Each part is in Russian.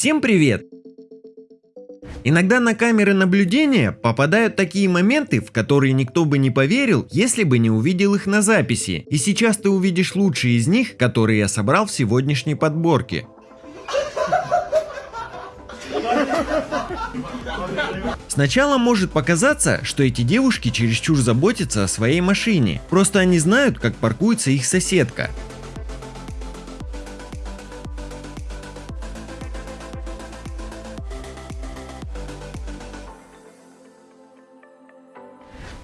Всем привет! Иногда на камеры наблюдения попадают такие моменты, в которые никто бы не поверил, если бы не увидел их на записи. И сейчас ты увидишь лучшие из них, которые я собрал в сегодняшней подборке. Сначала может показаться, что эти девушки чересчур заботятся о своей машине. Просто они знают, как паркуется их соседка.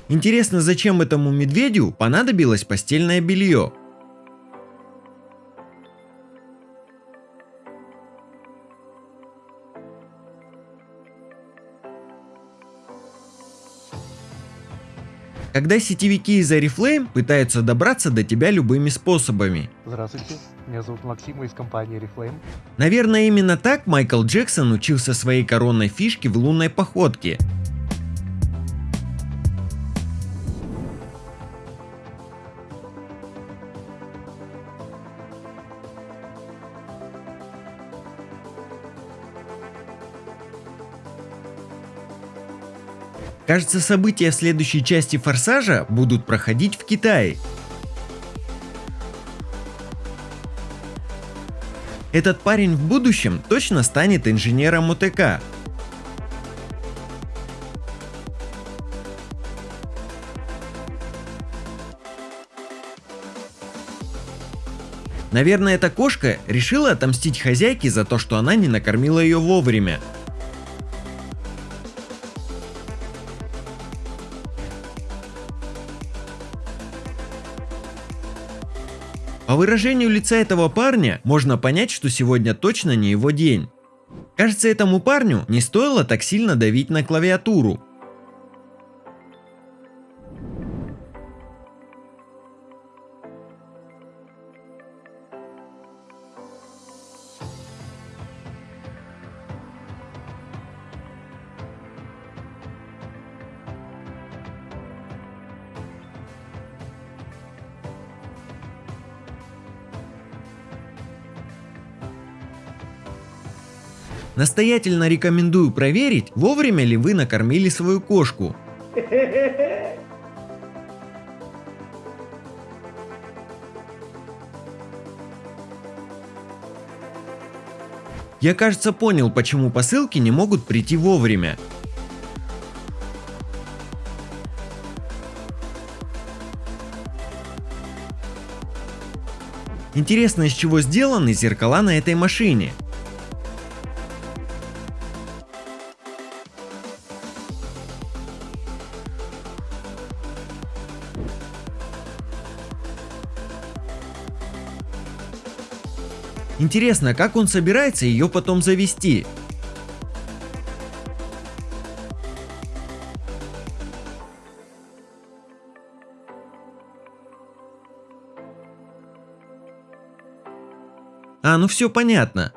Интересно, зачем этому медведю понадобилось постельное белье? Когда сетевики из Oriflame пытаются добраться до тебя любыми способами. Здравствуйте, меня зовут Максим из компании Oriflame. Наверное, именно так Майкл Джексон учился своей коронной фишке в лунной походке. Кажется, события следующей части Форсажа будут проходить в Китае. Этот парень в будущем точно станет инженером ОТК. Наверное, эта кошка решила отомстить хозяйке за то, что она не накормила ее вовремя. По выражению лица этого парня можно понять, что сегодня точно не его день. Кажется, этому парню не стоило так сильно давить на клавиатуру. Настоятельно рекомендую проверить, вовремя ли вы накормили свою кошку. Я кажется понял, почему посылки не могут прийти вовремя. Интересно, из чего сделаны зеркала на этой машине. Интересно, как он собирается ее потом завести? А, ну все понятно.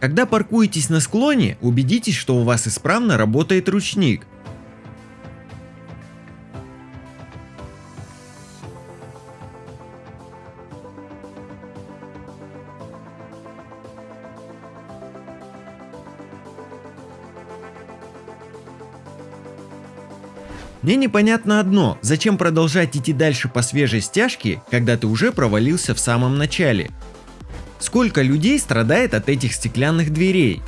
Когда паркуетесь на склоне, убедитесь, что у вас исправно работает ручник. Мне непонятно одно, зачем продолжать идти дальше по свежей стяжке, когда ты уже провалился в самом начале. Сколько людей страдает от этих стеклянных дверей?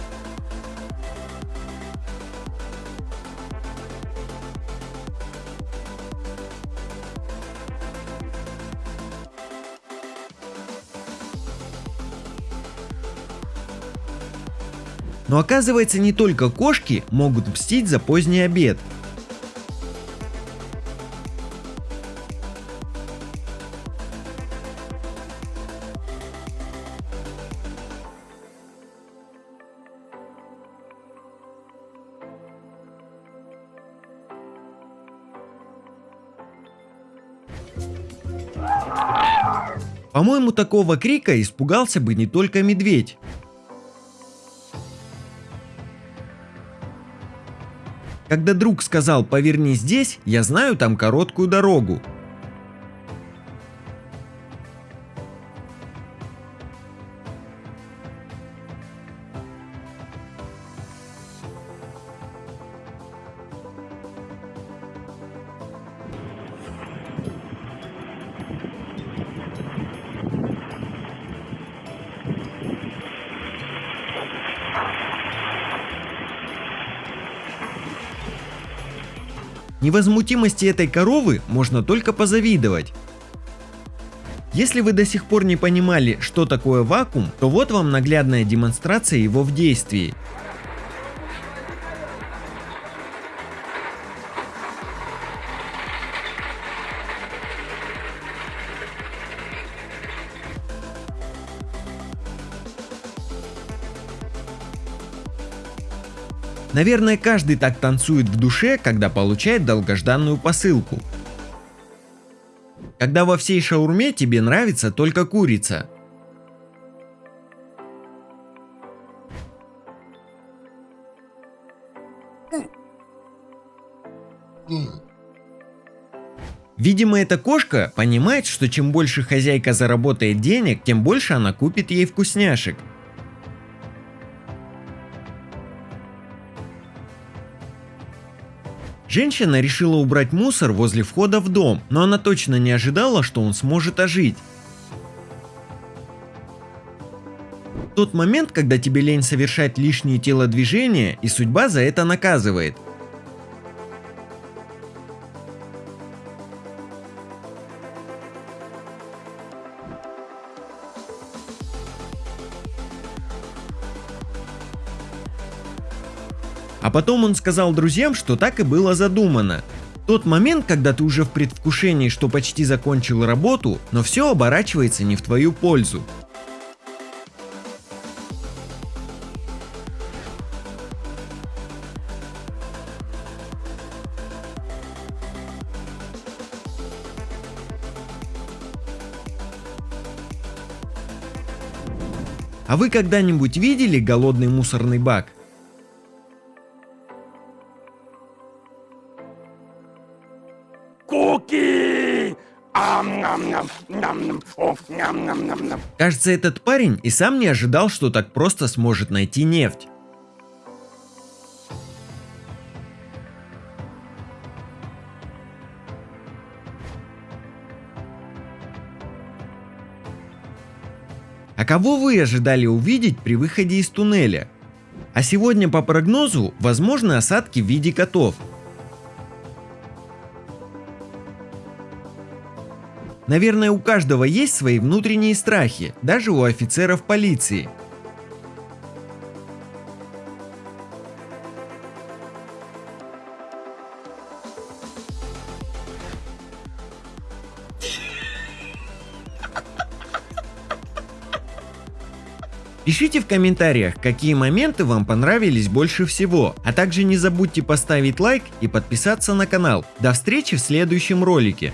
Но оказывается не только кошки могут мстить за поздний обед. По-моему, такого крика испугался бы не только медведь. Когда друг сказал «поверни здесь», я знаю там короткую дорогу. Невозмутимости этой коровы можно только позавидовать. Если вы до сих пор не понимали, что такое вакуум, то вот вам наглядная демонстрация его в действии. Наверное, каждый так танцует в душе, когда получает долгожданную посылку. Когда во всей шаурме тебе нравится только курица. Видимо, эта кошка понимает, что чем больше хозяйка заработает денег, тем больше она купит ей вкусняшек. Женщина решила убрать мусор возле входа в дом, но она точно не ожидала, что он сможет ожить. Тот момент, когда тебе лень совершать лишние телодвижения, и судьба за это наказывает – А потом он сказал друзьям, что так и было задумано. Тот момент, когда ты уже в предвкушении, что почти закончил работу, но все оборачивается не в твою пользу. А вы когда-нибудь видели голодный мусорный бак? Кажется, этот парень и сам не ожидал, что так просто сможет найти нефть. А кого вы ожидали увидеть при выходе из туннеля? А сегодня по прогнозу возможны осадки в виде котов – Наверное, у каждого есть свои внутренние страхи, даже у офицеров полиции. Пишите в комментариях, какие моменты вам понравились больше всего, а также не забудьте поставить лайк и подписаться на канал. До встречи в следующем ролике.